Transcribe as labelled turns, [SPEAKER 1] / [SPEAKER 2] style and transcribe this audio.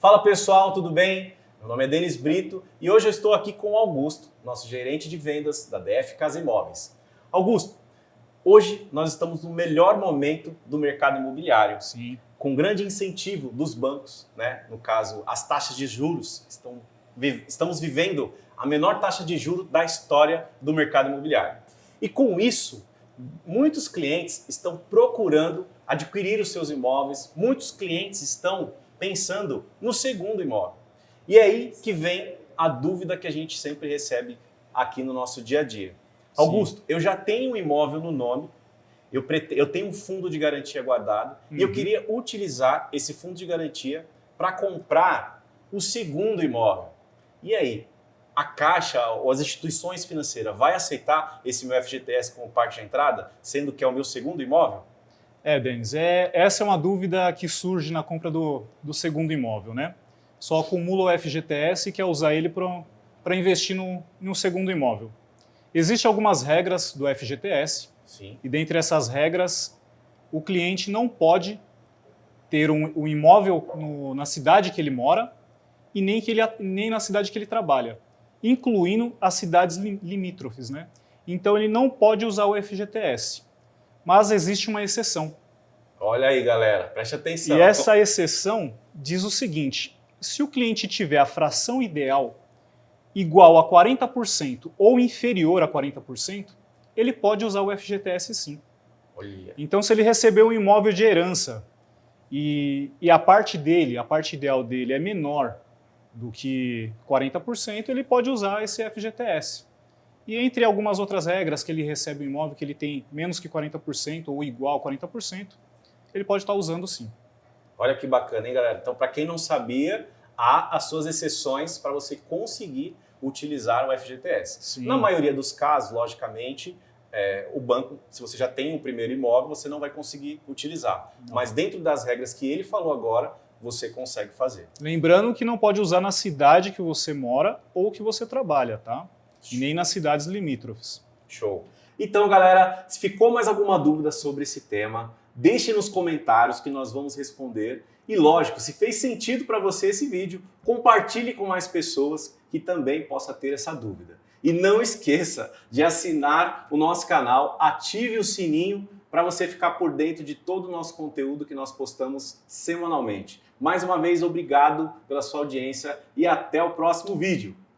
[SPEAKER 1] Fala pessoal, tudo bem? Meu nome é Denis Brito e hoje eu estou aqui com o Augusto, nosso gerente de vendas da DF Casa Imóveis. Augusto, hoje nós estamos no melhor momento do mercado imobiliário.
[SPEAKER 2] Sim.
[SPEAKER 1] Com grande incentivo dos bancos, né? no caso, as taxas de juros. Estão, estamos vivendo a menor taxa de juros da história do mercado imobiliário. E com isso, muitos clientes estão procurando adquirir os seus imóveis, muitos clientes estão pensando no segundo imóvel. E é aí que vem a dúvida que a gente sempre recebe aqui no nosso dia a dia. Sim. Augusto, eu já tenho um imóvel no nome, eu, eu tenho um fundo de garantia guardado uhum. e eu uhum. queria utilizar esse fundo de garantia para comprar o segundo imóvel. E aí, a Caixa ou as instituições financeiras vai aceitar esse meu FGTS como parte de entrada, sendo que é o meu segundo imóvel?
[SPEAKER 2] É, Denis, é, essa é uma dúvida que surge na compra do, do segundo imóvel, né? Só acumula o FGTS e quer usar ele para investir no, no segundo imóvel. Existem algumas regras do FGTS,
[SPEAKER 1] Sim.
[SPEAKER 2] e dentre essas regras, o cliente não pode ter um, um imóvel no, na cidade que ele mora e nem, que ele, nem na cidade que ele trabalha, incluindo as cidades limítrofes. Né? Então ele não pode usar o FGTS mas existe uma exceção.
[SPEAKER 1] Olha aí, galera, preste atenção.
[SPEAKER 2] E essa exceção diz o seguinte, se o cliente tiver a fração ideal igual a 40% ou inferior a 40%, ele pode usar o FGTS sim.
[SPEAKER 1] Olha.
[SPEAKER 2] Então, se ele recebeu um imóvel de herança e, e a parte dele, a parte ideal dele é menor do que 40%, ele pode usar esse FGTS. E entre algumas outras regras que ele recebe um imóvel que ele tem menos que 40% ou igual a 40%, ele pode estar usando sim.
[SPEAKER 1] Olha que bacana, hein, galera? Então, para quem não sabia, há as suas exceções para você conseguir utilizar o FGTS.
[SPEAKER 2] Sim.
[SPEAKER 1] Na maioria dos casos, logicamente, é, o banco, se você já tem o primeiro imóvel, você não vai conseguir utilizar. Não. Mas dentro das regras que ele falou agora, você consegue fazer.
[SPEAKER 2] Lembrando que não pode usar na cidade que você mora ou que você trabalha, tá? E nem nas cidades limítrofes.
[SPEAKER 1] Show. Então, galera, se ficou mais alguma dúvida sobre esse tema, deixe nos comentários que nós vamos responder. E lógico, se fez sentido para você esse vídeo, compartilhe com mais pessoas que também possa ter essa dúvida. E não esqueça de assinar o nosso canal, ative o sininho para você ficar por dentro de todo o nosso conteúdo que nós postamos semanalmente. Mais uma vez, obrigado pela sua audiência e até o próximo vídeo.